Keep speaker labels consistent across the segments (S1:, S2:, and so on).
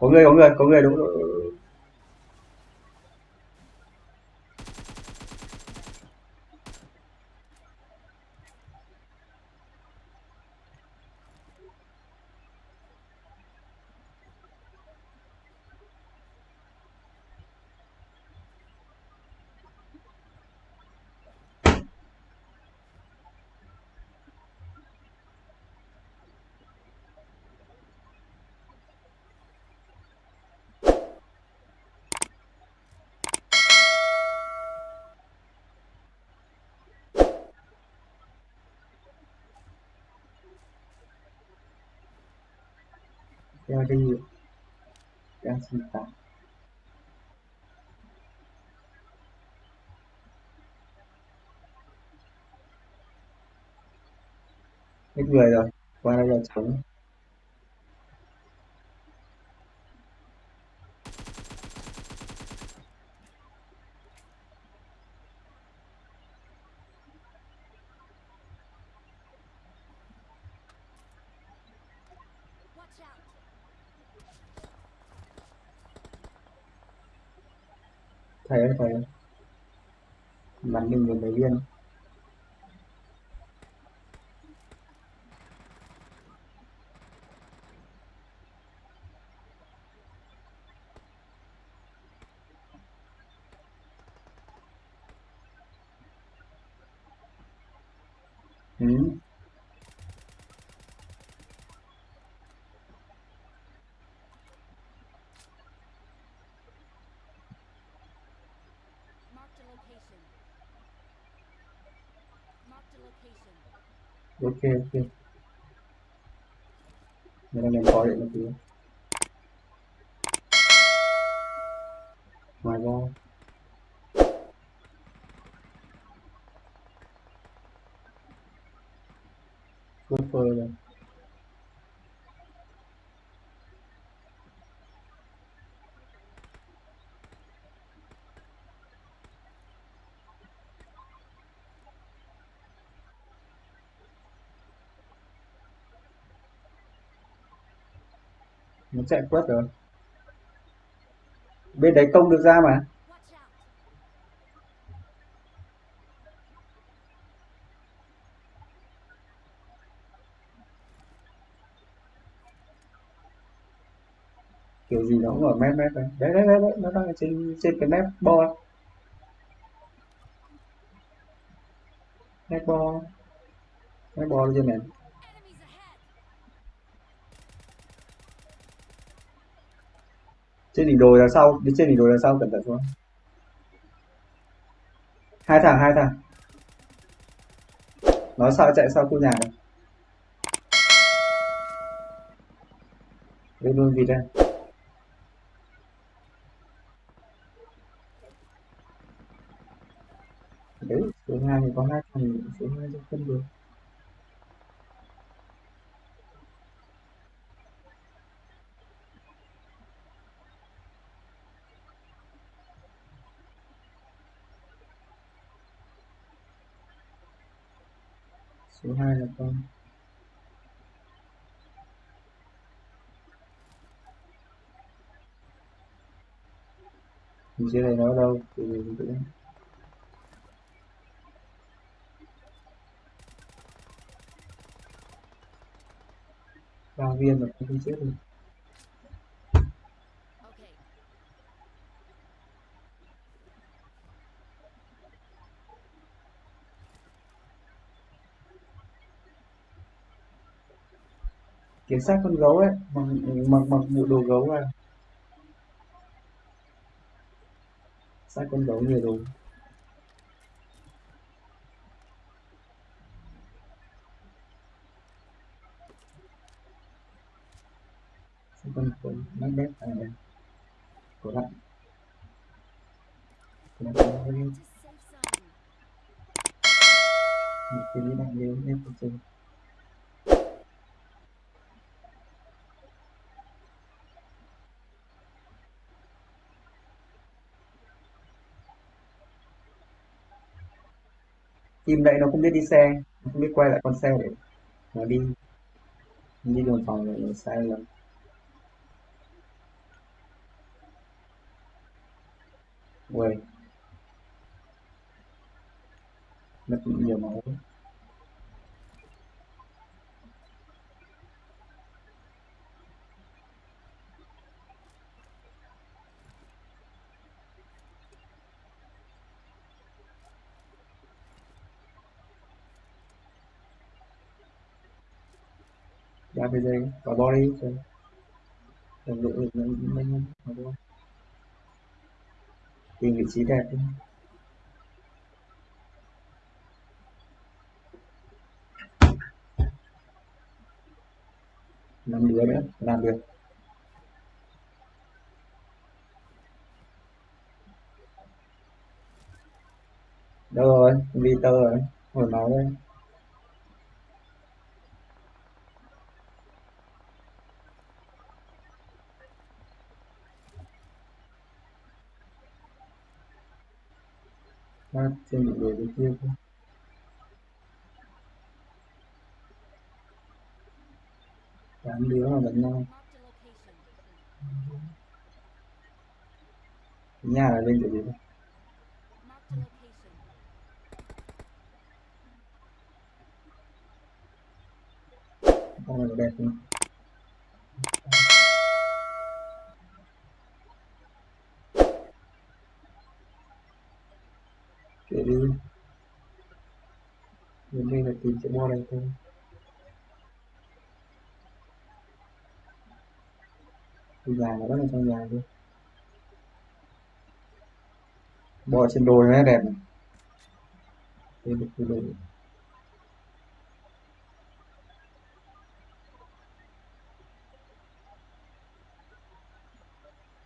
S1: có người có người có người đúng đúng, đúng. Đeo đi đang sinh tạm hết người rồi qua đây là trống thầy ơi thầy ơi bắn mình được mấy viên
S2: location. Marked a location.
S1: Okay, okay. Meron ng power na. My ball. Good for. Nó chạy quất rồi. Bên đấy công được ra mà. Kiểu gì nó cũng ở mép mép đấy. Đấy đấy đấy, đấy. nó đang ở trên trên cái mép bo. Mép bo. Mép bo trên này. Trên đỉnh đồi đằng sau, đi trên đỉnh đồi đằng sau, cẩn thận xuống. Hai thằng hai thằng. Nó sợ chạy sau khu nhà này. Lên luôn vịt đây. Đấy số hai thì có hai thằng số hai trong phân được. Số hai là con. Mình dưới này nó đâu, từ từ tự ba viên là không chết được. Kiếm xác con gấu ấy, mặc mặc mặc bộ đồ gấu vào xác con gấu nhiều đồ. Xác con gấu mắc bét à đây. Có đạn có đạn có
S2: Get
S1: đạn
S2: to
S1: cái em không chơi chim đấy nó không biết đi xe, nó không biết quay lại con xe để nó đi. Đi đường vòng lại nó sai lầm. Quay mất nhiều máu. Ra cái dây, có body rồi. Đồng đội mình mình mình mình tìm vị trí đẹp đi. năm đứa nữa làm được. Đâu rồi? Đi tơ rồi? Hồi máu đây. Phát trên một người bên kia thôi. Tám đứa mà đánh nhau. Nhà là lên chỗ gì thôi con này đẹp không? Kệ đi. Đến đây là tìm chữ mo này thôi. Cái nhà nó rất là trong nhà đi bò trên đồi nó đẹp này đây được cái đồi.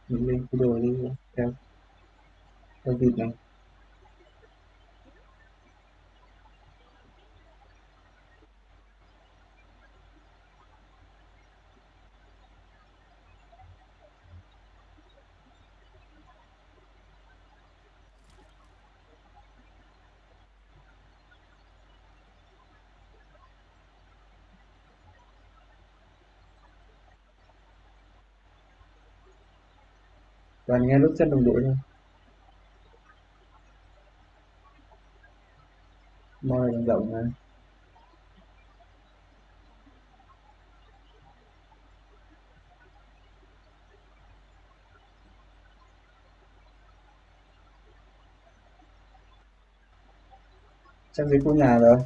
S1: Mình lên cái đồi đi, theo theo vịt này. Toàn nghe lúc chân đồng đội thôi. Moi rộng rộng này. Chắc dưới khu nhà rồi?